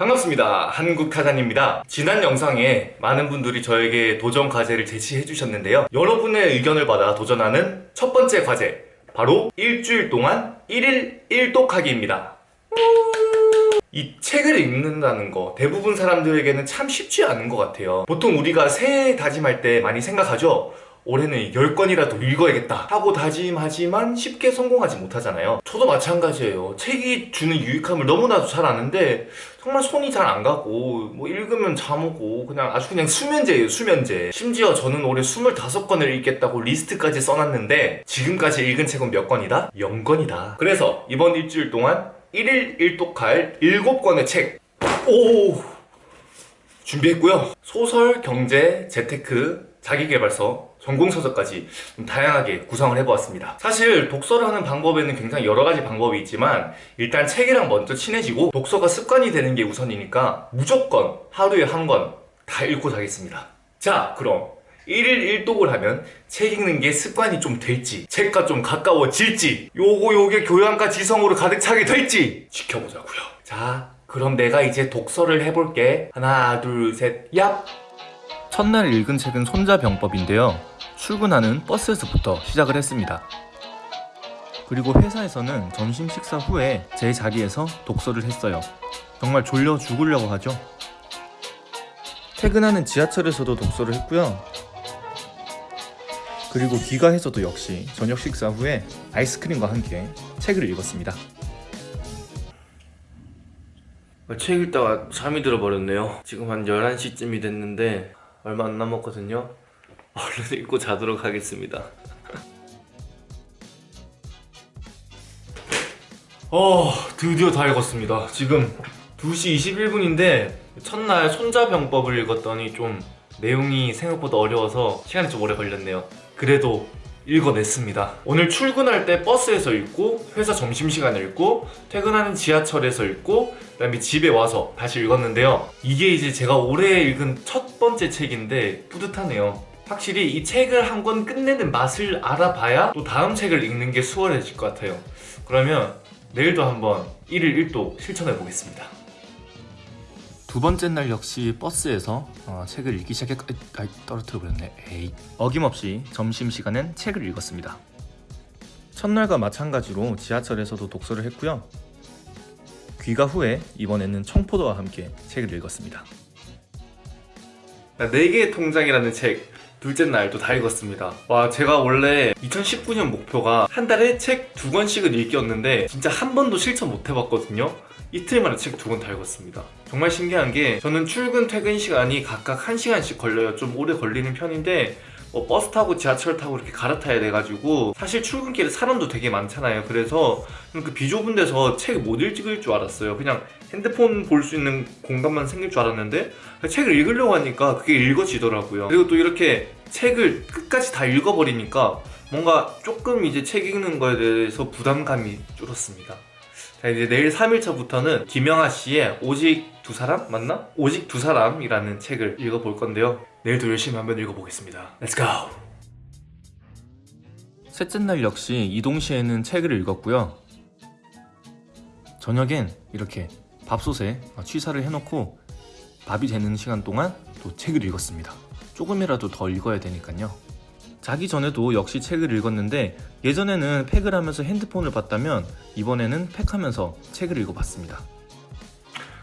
반갑습니다. 한국타잔입니다. 지난 영상에 많은 분들이 저에게 도전 과제를 제시해 주셨는데요. 여러분의 의견을 받아 도전하는 첫 번째 과제 바로 일주일 동안 1일 1독하기입니다. 이 책을 읽는다는 거 대부분 사람들에게는 참 쉽지 않은 것 같아요. 보통 우리가 새해 다짐할 때 많이 생각하죠. 올해는 10권이라도 읽어야겠다 하고 다짐하지만 쉽게 성공하지 못하잖아요. 저도 마찬가지예요. 책이 주는 유익함을 너무나도 잘 아는데 정말 손이 잘 안 가고 뭐 읽으면 잠 오고 그냥 아주 그냥 수면제예요 수면제. 심지어 저는 올해 25권을 읽겠다고 리스트까지 써놨는데 지금까지 읽은 책은 몇 권이다? 0권이다. 그래서 이번 일주일 동안 1일 1독할 7권의 책. 오! 준비했고요. 소설, 경제, 재테크, 자기계발서 전공서적까지 좀 다양하게 구성을 해보았습니다. 사실 독서를 하는 방법에는 굉장히 여러 가지 방법이 있지만 일단 책이랑 먼저 친해지고 독서가 습관이 되는 게 우선이니까 무조건 하루에 한 권 다 읽고 자겠습니다. 자 그럼 1일 1독을 하면 책 읽는 게 습관이 좀 될지 책과 좀 가까워질지 요거 요게 교양과 지성으로 가득 차게 될지 지켜보자고요. 자 그럼 내가 이제 독서를 해볼게. 하나 둘셋 얍 첫날 읽은 책은 손자병법인데요. 출근하는 버스에서부터 시작을 했습니다. 그리고 회사에서는 점심 식사 후에 제 자리에서 독서를 했어요. 정말 졸려 죽으려고 하죠. 퇴근하는 지하철에서도 독서를 했고요. 그리고 귀가해서도 역시 저녁 식사 후에 아이스크림과 함께 책을 읽었습니다. 책 읽다가 잠이 들어버렸네요. 지금 한 11시쯤이 됐는데 얼마 안 남았거든요. 얼른 읽고 자도록 하겠습니다. 어 드디어 다 읽었습니다. 지금 2시 21분인데 첫날 손자병법을 읽었더니 좀 내용이 생각보다 어려워서 시간이 좀 오래 걸렸네요. 그래도 읽어냈습니다. 오늘 출근할 때 버스에서 읽고 회사 점심시간에 읽고 퇴근하는 지하철에서 읽고 그 다음에 집에 와서 다시 읽었는데요. 이게 이제 제가 올해 읽은 첫 번째 책인데 뿌듯하네요. 확실히 이 책을 한 권 끝내는 맛을 알아봐야 또 다음 책을 읽는 게 수월해질 것 같아요. 그러면 내일도 한번 1일 1도 실천해 보겠습니다 두 번째 날 역시 버스에서 어, 책을 읽기 시작했... 아, 떨어뜨려 버렸네. 에이. 어김없이 점심시간엔 책을 읽었습니다. 첫날과 마찬가지로 지하철에서도 독서를 했고요. 귀가 후에 이번에는 청포도와 함께 책을 읽었습니다. 4개의 통장이라는 책 둘째 날도 다 읽었습니다. 와 제가 원래 2019년 목표가 한 달에 책 두 권씩은 읽기였는데 진짜 한 번도 실천 못 해봤거든요. 이틀 만에 책 두 권 다 읽었습니다. 정말 신기한 게 저는 출근 퇴근 시간이 각각 1시간씩 걸려요. 좀 오래 걸리는 편인데 뭐 버스 타고 지하철 타고 이렇게 갈아타야 돼가지고 사실 출근길에 사람도 되게 많잖아요 그래서 그 비좁은 데서 책 못 읽을 줄 알았어요 그냥 핸드폰 볼 수 있는 공간만 생길 줄 알았는데 책을 읽으려고 하니까 그게 읽어지더라고요 그리고 또 이렇게 책을 끝까지 다 읽어버리니까 뭔가 조금 이제 책 읽는 거에 대해서 부담감이 줄었습니다 자 이제 내일 3일차부터는 김영하 씨의 오직 두 사람? 맞나? 오직 두 사람이라는 책을 읽어볼 건데요 내일도 열심히 한번 읽어보겠습니다. Let's go! 셋째 날 역시 이동시에는 책을 읽었고요. 저녁엔 이렇게 밥솥에 취사를 해놓고 밥이 되는 시간 동안 또 책을 읽었습니다. 조금이라도 더 읽어야 되니까요. 자기 전에도 역시 책을 읽었는데 예전에는 팩을 하면서 핸드폰을 봤다면 이번에는 팩하면서 책을 읽어봤습니다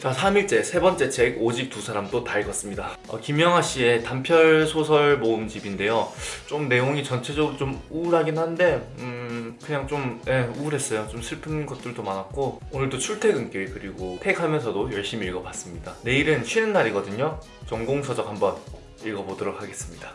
자 3일째 세 번째 책 오직 두 사람도 다 읽었습니다. 어, 김영하 씨의 단편 소설 모음집인데요. 좀 내용이 전체적으로 좀 우울하긴 한데 음 그냥 좀 예, 우울했어요. 좀 슬픈 것들도 많았고 오늘도 출퇴근길 그리고 팩하면서도 열심히 읽어봤습니다. 내일은 쉬는 날이거든요. 전공서적 한번 읽어보도록 하겠습니다.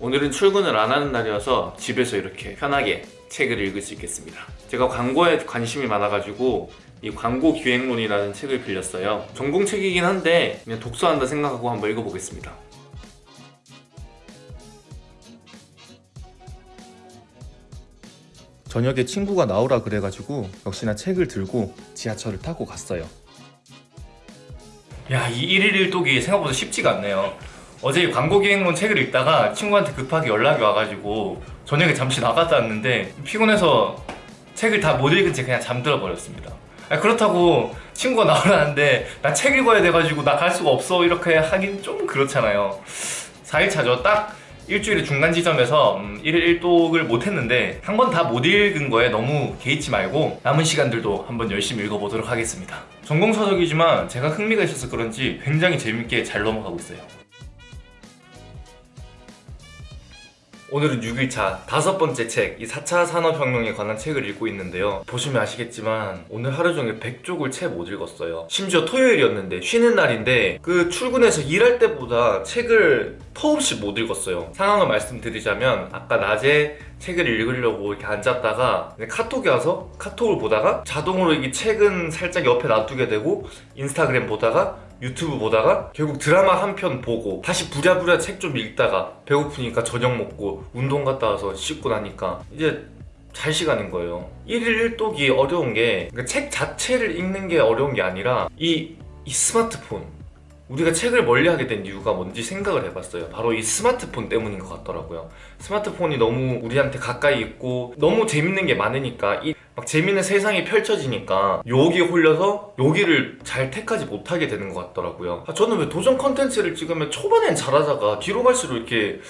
오늘은 출근을 안 하는 날이어서 집에서 이렇게 편하게 책을 읽을 수 있겠습니다. 제가 광고에 관심이 많아가지고 이 광고 기획론이라는 책을 빌렸어요. 전공책이긴 한데 그냥 독서한다 생각하고 한번 읽어보겠습니다. 저녁에 친구가 나오라 그래가지고 역시나 책을 들고 지하철을 타고 갔어요. 야이 1일 1독이 생각보다 쉽지가 않네요. 어제 광고 기획론 책을 읽다가 친구한테 급하게 연락이 와가지고 저녁에 잠시 나갔다 왔는데 피곤해서 책을 다 못 읽은 채 그냥 잠들어 버렸습니다 아, 그렇다고 친구가 나오라는데 나 책 읽어야 돼가지고 나 갈 수가 없어 이렇게 하긴 좀 그렇잖아요. 4일차죠. 딱 일주일의 중간 지점에서 음, 1일 1독을 못했는데 한 번 다 못 읽은 거에 너무 개의치 말고 남은 시간들도 한번 열심히 읽어보도록 하겠습니다. 전공서적이지만 제가 흥미가 있어서 그런지 굉장히 재밌게 잘 넘어가고 있어요 오늘은 6일차 다섯 번째 책, 이 4차 산업혁명에 관한 책을 읽고 있는데요. 보시면 아시겠지만 오늘 하루 종일 100쪽을 채 못 읽었어요. 심지어 토요일이었는데 쉬는 날인데 그 출근해서 일할 때보다 책을 터없이 못 읽었어요. 상황을 말씀드리자면 아까 낮에 책을 읽으려고 이렇게 앉았다가 카톡이 와서 카톡을 보다가 자동으로 이 책은 살짝 옆에 놔두게 되고 인스타그램 보다가 유튜브 보다가 결국 드라마 한 편 보고 다시 부랴부랴 책 좀 읽다가 배고프니까 저녁 먹고 운동 갔다 와서 씻고 나니까 이제 잘 시간인 거예요. 1일 1독이 어려운 게 책 자체를 읽는 게 어려운 게 아니라 이, 이 스마트폰 우리가 책을 멀리하게 된 이유가 뭔지 생각을 해봤어요. 바로 이 스마트폰 때문인 것 같더라고요. 스마트폰이 너무 우리한테 가까이 있고 너무 재밌는 게 많으니까 이 막 재밌는 세상이 펼쳐지니까 여기에 홀려서 여기를 잘 택하지 못하게 되는 것 같더라고요. 아, 저는 왜 도전 컨텐츠를 찍으면 초반엔 잘하다가 뒤로 갈수록 이렇게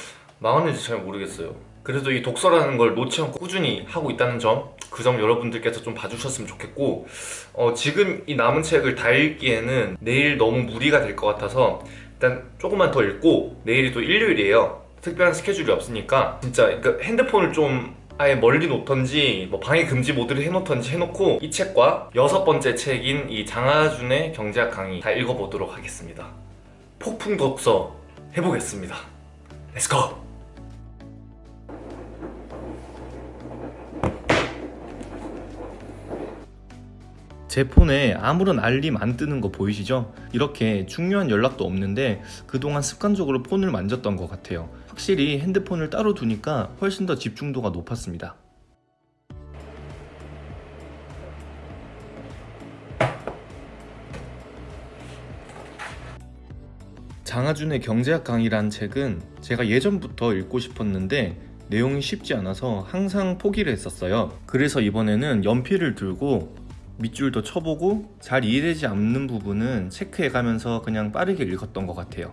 망하는지 잘 모르겠어요. 그래도 이 독서라는 걸 놓지 않고 꾸준히 하고 있다는 점 그 점 여러분들께서 좀 봐주셨으면 좋겠고 어, 지금 이 남은 책을 다 읽기에는 내일 너무 무리가 될 것 같아서 일단 조금만 더 읽고 내일이 또 일요일이에요. 특별한 스케줄이 없으니까 진짜 그러니까 핸드폰을 좀 아예 멀리 놓던지 뭐 방해 금지 모드를 해놓던지 해놓고 이 책과 여섯 번째 책인 이 장하준의 경제학 강의 다 읽어보도록 하겠습니다 폭풍 독서 해보겠습니다 Let's go! 제 폰에 아무런 알림 안 뜨는 거 보이시죠? 이렇게 중요한 연락도 없는데 그동안 습관적으로 폰을 만졌던 것 같아요. 확실히 핸드폰을 따로 두니까 훨씬 더 집중도가 높았습니다. 장하준의 경제학 강의란 책은 제가 예전부터 읽고 싶었는데 내용이 쉽지 않아서 항상 포기를 했었어요. 그래서 이번에는 연필을 들고 밑줄도 쳐보고 잘 이해되지 않는 부분은 체크해 가면서 그냥 빠르게 읽었던 것 같아요.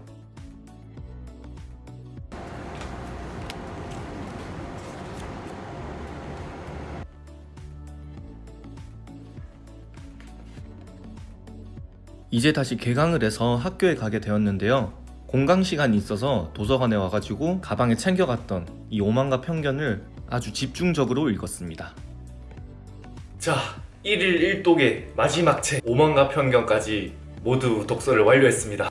이제 다시 개강을 해서 학교에 가게 되었는데요. 공강 시간이 있어서 도서관에 와가지고 가방에 챙겨갔던 이 오만과 편견을 아주 집중적으로 읽었습니다. 자 1일 1독의 마지막 책 오만과 편견까지 모두 독서를 완료했습니다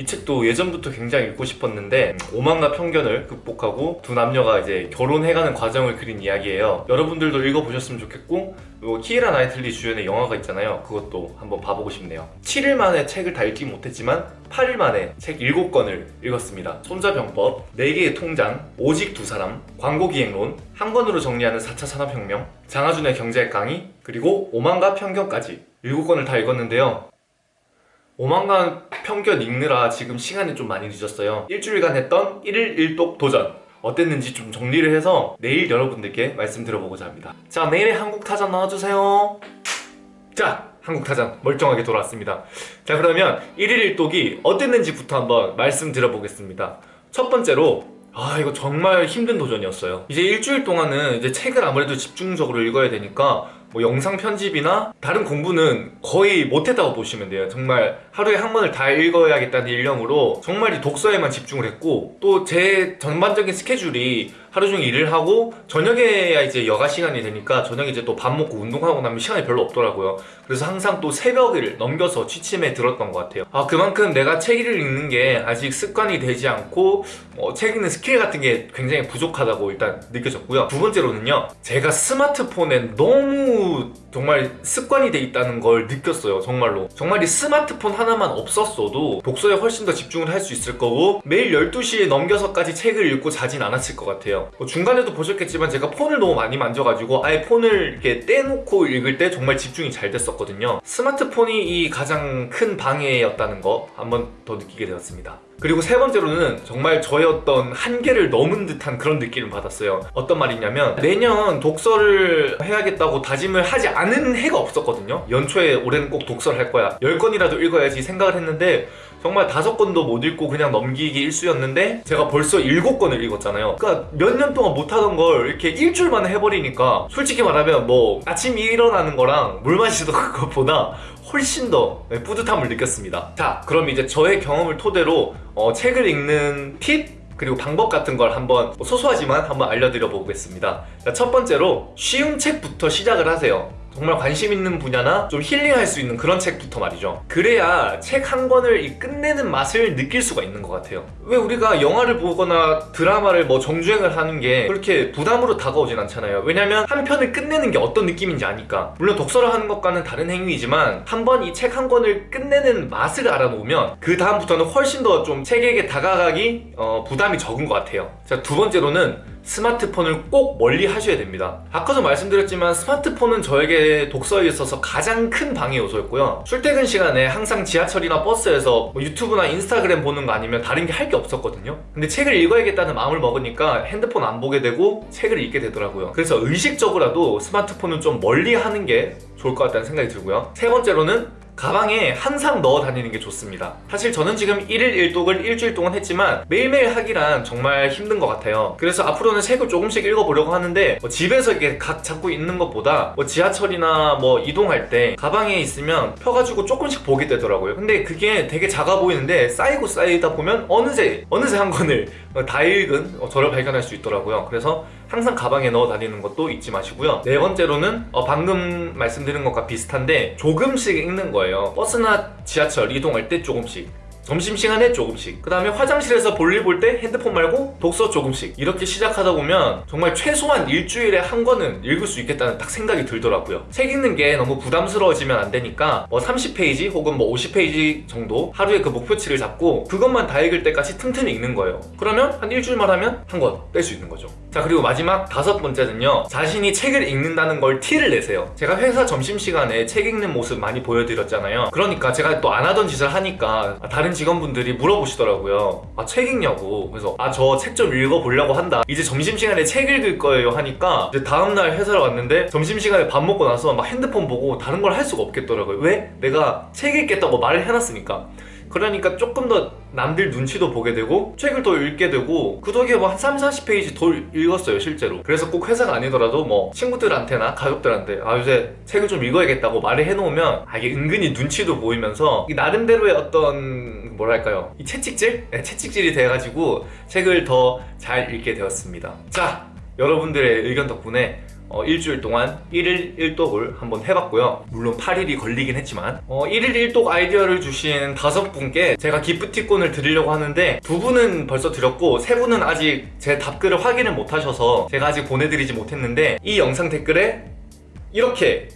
이 책도 예전부터 굉장히 읽고 싶었는데 오만과 편견을 극복하고 두 남녀가 이제 결혼해가는 과정을 그린 이야기예요. 여러분들도 읽어보셨으면 좋겠고 그리고 키이라 나이틀리 주연의 영화가 있잖아요. 그것도 한번 봐보고 싶네요. 7일 만에 책을 다 읽지 못했지만 8일 만에 책 7권을 읽었습니다. 손자병법, 4개의 통장, 오직 두 사람, 광고기획론, 한 권으로 정리하는 4차 산업혁명, 장하준의 경제학 강의, 그리고 오만과 편견까지 7권을 다 읽었는데요 오만간 편견 읽느라 지금 시간이 좀 많이 늦었어요. 일주일간 했던 1일 1독 도전. 어땠는지 좀 정리를 해서 내일 여러분들께 말씀드려보고자 합니다. 자 내일의 한국타잔 나와주세요. 자 한국타잔 멀쩡하게 돌아왔습니다. 자 그러면 1일 1독이 어땠는지부터 한번 말씀드려보겠습니다. 첫 번째로 아 이거 정말 힘든 도전이었어요. 이제 일주일 동안은 이제 책을 아무래도 집중적으로 읽어야 되니까 뭐 영상 편집이나 다른 공부는 거의 못했다고 보시면 돼요. 정말 하루에 한 권을 다 읽어야겠다는 일념으로 정말 이 독서에만 집중을 했고 또 제 전반적인 스케줄이 하루 종일 일을 하고 저녁에야 이제 여가 시간이 되니까 저녁에 이제 또 밥 먹고 운동하고 나면 시간이 별로 없더라고요. 그래서 항상 또 새벽을 넘겨서 취침에 들었던 것 같아요. 아 그만큼 내가 책을 읽는 게 아직 습관이 되지 않고 어, 책 읽는 스킬 같은 게 굉장히 부족하다고 일단 느껴졌고요. 두 번째로는요 제가 스마트폰에 너무 정말 습관이 돼 있다는 걸 느꼈어요 정말로. 정말 이 스마트폰 하나만 없었어도 독서에 훨씬 더 집중을 할 수 있을 거고 매일 12시에 넘겨서까지 책을 읽고 자진 않았을 것 같아요 같아요. 뭐 중간에도 보셨겠지만 제가 폰을 너무 많이 만져가지고 아예 폰을 이렇게 떼놓고 읽을 때 정말 집중이 잘 됐었거든요. 스마트폰이 이 가장 큰 방해였다는 거 한번 더 느끼게 되었습니다. 그리고 세 번째로는 정말 저의 어떤 한계를 넘은 듯한 그런 느낌을 받았어요. 어떤 말이냐면 매년 독서를 해야겠다고 다짐을 하지 않은 해가 없었거든요. 연초에 올해는 꼭 독서를 할 거야. 10권이라도 읽어야지 생각을 했는데 정말 다섯 권도 못 읽고 그냥 넘기기 일수였는데 제가 벌써 일곱 권을 읽었잖아요. 그러니까 몇 년 동안 못하던 걸 이렇게 일주일 만에 해버리니까 솔직히 말하면 뭐 아침 일어나는 거랑 물 마시던 것보다 훨씬 더 네, 뿌듯함을 느꼈습니다. 자 그럼 이제 저의 경험을 토대로 어, 책을 읽는 팁 그리고 방법 같은 걸 한번 뭐 소소하지만 한번 알려드려 보겠습니다. 자, 첫 번째로 쉬운 책부터 시작을 하세요 정말 관심 있는 분야나 좀 힐링할 수 있는 그런 책부터 말이죠. 그래야 책 한 권을 이 끝내는 맛을 느낄 수가 있는 것 같아요. 왜 우리가 영화를 보거나 드라마를 뭐 정주행을 하는 게 그렇게 부담으로 다가오진 않잖아요. 왜냐면 한 편을 끝내는 게 어떤 느낌인지 아니까. 물론 독서를 하는 것과는 다른 행위이지만 한 번 이 책 한 권을 끝내는 맛을 알아놓으면 그 다음부터는 훨씬 더 좀 책에게 다가가기 어, 부담이 적은 것 같아요. 자두 번째로는 스마트폰을 꼭 멀리 하셔야 됩니다. 아까도 말씀드렸지만 스마트폰은 저에게 독서에 있어서 가장 큰 방해 요소였고요. 출퇴근 시간에 항상 지하철이나 버스에서 뭐 유튜브나 인스타그램 보는 거 아니면 다른 게 할 게 없었거든요. 근데 책을 읽어야겠다는 마음을 먹으니까 핸드폰 안 보게 되고 책을 읽게 되더라고요. 그래서 의식적으로라도 스마트폰은 좀 멀리 하는 게 좋을 것 같다는 생각이 들고요. 세 번째로는 가방에 항상 넣어 다니는 게 좋습니다. 사실 저는 지금 1일 1독을 일주일 동안 했지만 매일매일 하기란 정말 힘든 것 같아요. 그래서 앞으로는 책을 조금씩 읽어보려고 하는데 뭐 집에서 이게 각 잡고 있는 것보다 뭐 지하철이나 뭐 이동할 때 가방에 있으면 펴가지고 조금씩 보게 되더라고요. 근데 그게 되게 작아 보이는데 쌓이고 쌓이다 보면 어느새 어느새 한 권을 다 읽은 저를 발견할 수 있더라고요. 그래서 항상 가방에 넣어 다니는 것도 잊지 마시고요. 네 번째로는 어, 방금 말씀드린 것과 비슷한데 조금씩 읽는 거예요. 버스나 지하철 이동할 때 조금씩 점심시간에 조금씩. 그 다음에 화장실에서 볼일 볼 때 핸드폰 말고 독서 조금씩. 이렇게 시작하다 보면 정말 최소한 일주일에 한 권은 읽을 수 있겠다는 딱 생각이 들더라고요. 책 읽는 게 너무 부담스러워지면 안 되니까 뭐 30페이지 혹은 뭐 50페이지 정도 하루에 그 목표치를 잡고 그것만 다 읽을 때까지 틈틈이 읽는 거예요. 그러면 한 일주일만 하면 한 권 뺄 수 있는 거죠. 자 그리고 마지막 다섯 번째는요. 자신이 책을 읽는다는 걸 티를 내세요. 제가 회사 점심시간에 책 읽는 모습 많이 보여드렸잖아요. 그러니까 제가 또 안 하던 짓을 하니까 다른 직원분들이 물어보시더라고요. 아 책 읽냐고. 그래서 아 저 책 좀 읽어보려고 한다. 이제 점심시간에 책 읽을 거예요 하니까 이제 다음날 회사를 왔는데 점심시간에 밥 먹고 나서 막 핸드폰 보고 다른 걸 할 수가 없겠더라고요. 왜? 내가 책 읽겠다고 말을 해놨으니까. 그러니까 조금 더 남들 눈치도 보게 되고 책을 더 읽게 되고 그 덕에 뭐한 3, 40페이지 더 읽었어요 실제로. 그래서 꼭 회사가 아니더라도 뭐 친구들한테나 가족들한테 아 요새 책을 좀 읽어야겠다고 말을 해놓으면 아 이게 은근히 눈치도 보이면서 이 나름대로의 어떤 뭐랄까요? 이 채찍질? 네, 채찍질이 돼가지고 책을 더 잘 읽게 되었습니다. 자 여러분들의 의견 덕분에 어, 일주일 동안 1일 1독을 한번 해봤고요. 물론 8일이 걸리긴 했지만 어, 1일 1독 아이디어를 주신 다섯 분께 제가 기프티콘을 드리려고 하는데 두 분은 벌써 드렸고 세 분은 아직 제 답글을 확인을 못하셔서 제가 아직 보내드리지 못했는데 이 영상 댓글에 이렇게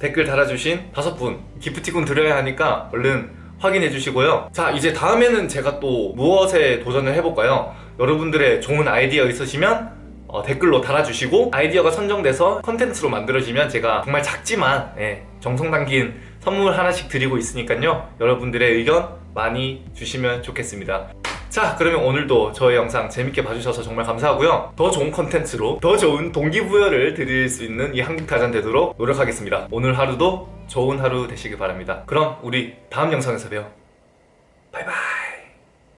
댓글 달아주신 다섯 분 기프티콘 드려야 하니까 얼른 확인해 주시고요. 자 이제 다음에는 제가 또 무엇에 도전을 해볼까요? 여러분들의 좋은 아이디어 있으시면 어, 댓글로 달아주시고 아이디어가 선정돼서 컨텐츠로 만들어지면 제가 정말 작지만 예, 정성 담긴 선물 하나씩 드리고 있으니까요. 여러분들의 의견 많이 주시면 좋겠습니다 자 그러면 오늘도 저의 영상 재밌게 봐주셔서 정말 감사하고요. 더 좋은 컨텐츠로 더 좋은 동기부여를 드릴 수 있는 이 한국타잔 되도록 노력하겠습니다. 오늘 하루도 좋은 하루 되시길 바랍니다. 그럼 우리 다음 영상에서 봬요. 바이바이